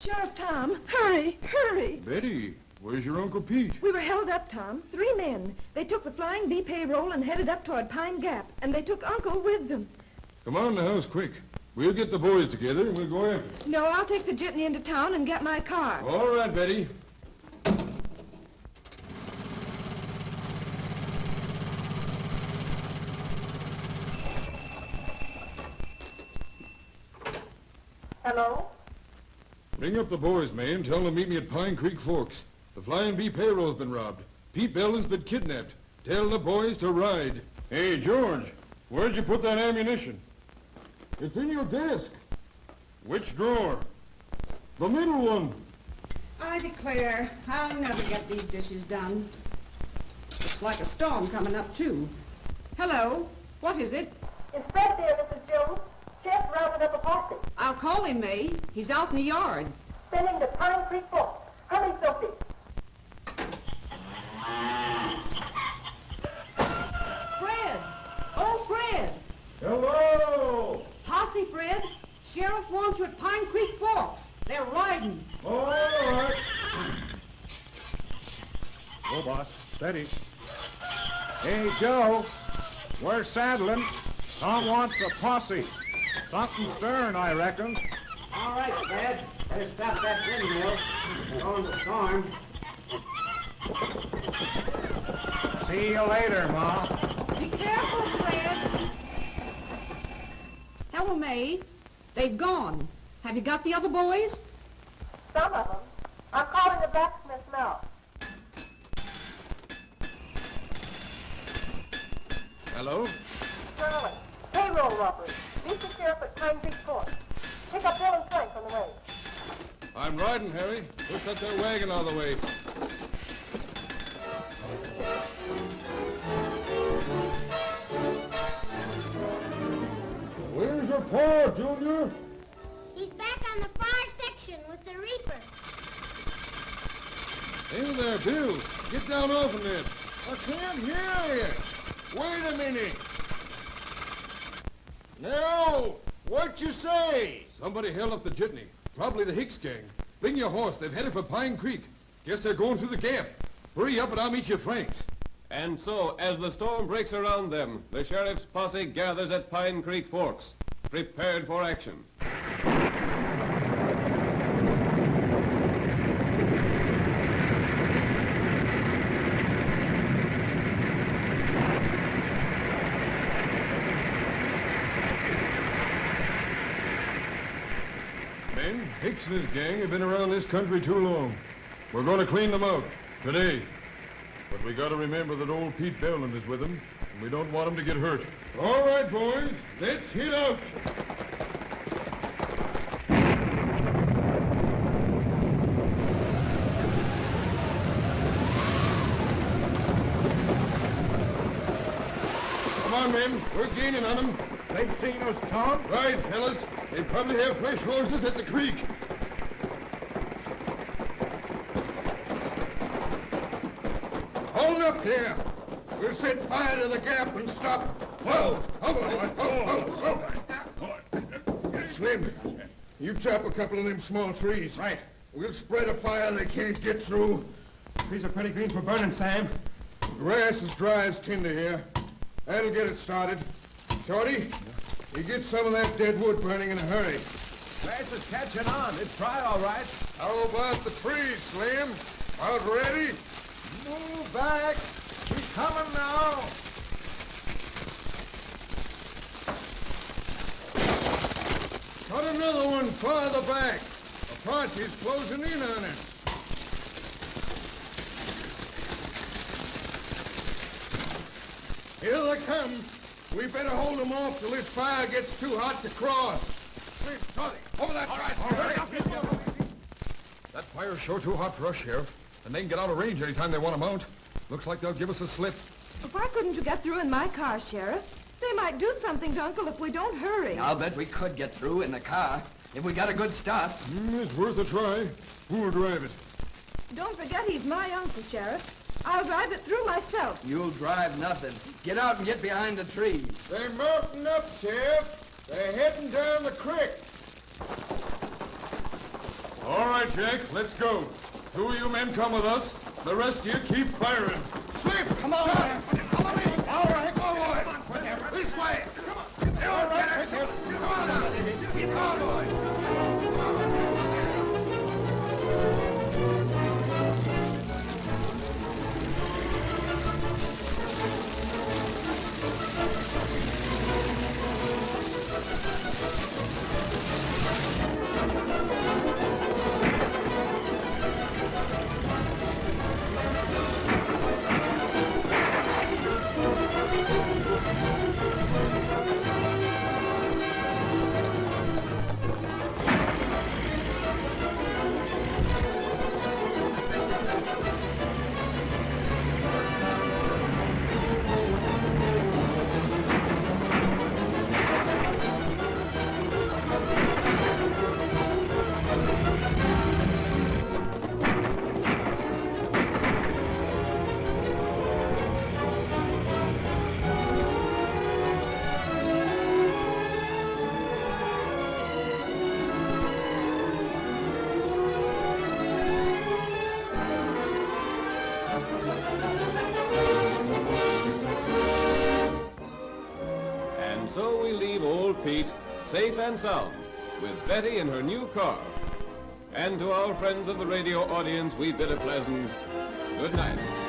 Sheriff Tom, hurry, hurry. Betty, where's your Uncle Pete? We were held up, Tom. Three men. They took the Flying V payroll and headed up toward Pine Gap, and they took Uncle with them. Come on in the house, quick. We'll get the boys together and we'll go after them. No, I'll take the jitney into town and get my car. All right, Betty. Hello? Ring up the boys, man. Tell them to meet me at Pine Creek Forks. The Flying V payroll's been robbed. Pete Belden's been kidnapped. Tell the boys to ride. Hey, George, where'd you put that ammunition? It's in your desk. Which drawer? The middle one. I declare, I'll never get these dishes done. It's like a storm coming up, too. Hello, what is it? It's Fred there, Mrs. Jones. Chef rounded up a posse. I'll call him, May. He's out in the yard. Sending to Pine Creek Fork. Hurry, Sophie. Fred! Oh, Fred! Hello! Posse, Fred. Sheriff wants you at Pine Creek Forks. They're riding. All right. Go, boss. Steady. Hey, Joe. We're saddling. Tom wants a posse. Something stern, I reckon. All right, Dad. Better stop that windmill. We're going to storm. See you later, Ma. Be careful, Fred. Hello, May. They've gone. Have you got the other boys? Some of them. I'm calling the blacksmith now. Hello? Charlie. Payroll robbery. Meet the sheriff at Pine Creek Fork. Pick up Bill and Frank on the way. I'm riding, Harry. Push that there wagon out of the way. Where's your pa, Junior? He's back on the far section with the Reaper. Hey there, Bill. Get down off of it. I can't hear you. Wait a minute. No! What you say? Somebody held up the jitney. Probably the Hicks gang. Bring your horse. They've headed for Pine Creek. Guess they're going through the gap. Hurry up and I'll meet you Frank's. And so, as the storm breaks around them, the sheriff's posse gathers at Pine Creek Forks, prepared for action. Hicks and his gang have been around this country too long. We're going to clean them out. Today. But we got to remember that old Pete Belden is with them, and we don't want him to get hurt. All right, boys. Let's hit out. Come on, men. We're gaining on them. They've seen us, Tom. Right, fellas. They probably have fresh horses at the creek. Hold up there. We'll set fire to the gap and stop. Whoa! Hold on. Hold, hold, Slim, you chop a couple of them small trees. Right. We'll spread a fire they can't get through. These are pretty green for burning, Sam. Grass is dry as tinder here. That'll get it started. Shorty, you get some of that dead wood burning in a hurry. Grass is catching on. It's dry, all right. How about the trees, Slim? Out ready? Move back. He's coming now. Cut another one farther back. Apache's closing in on us. Here they come. We better hold them off till this fire gets too hot to cross. Quick, Shorty, over that fire. That fire's sure too hot for us, Sheriff. And they can get out of range anytime they want to mount. Looks like they'll give us a slip. Why couldn't you get through in my car, Sheriff? They might do something to Uncle if we don't hurry. I'll bet we could get through in the car if we got a good start. Mm, it's worth a try. Who'll drive it? Don't forget he's my uncle, Sheriff. I'll drive it through myself. You'll drive nothing. Get out and get behind the trees. They're mounting up, Sheriff. They're heading down the creek. All right. right, Jack, let's go. Two of you men come with us. The rest of you keep firing. Slip! Come on! Follow me! All right, go on! This way! Come on! All right, Come on now! Keep on, And so we leave old Pete safe and sound with Betty in her new car. And to our friends of the radio audience, we bid a pleasant good night.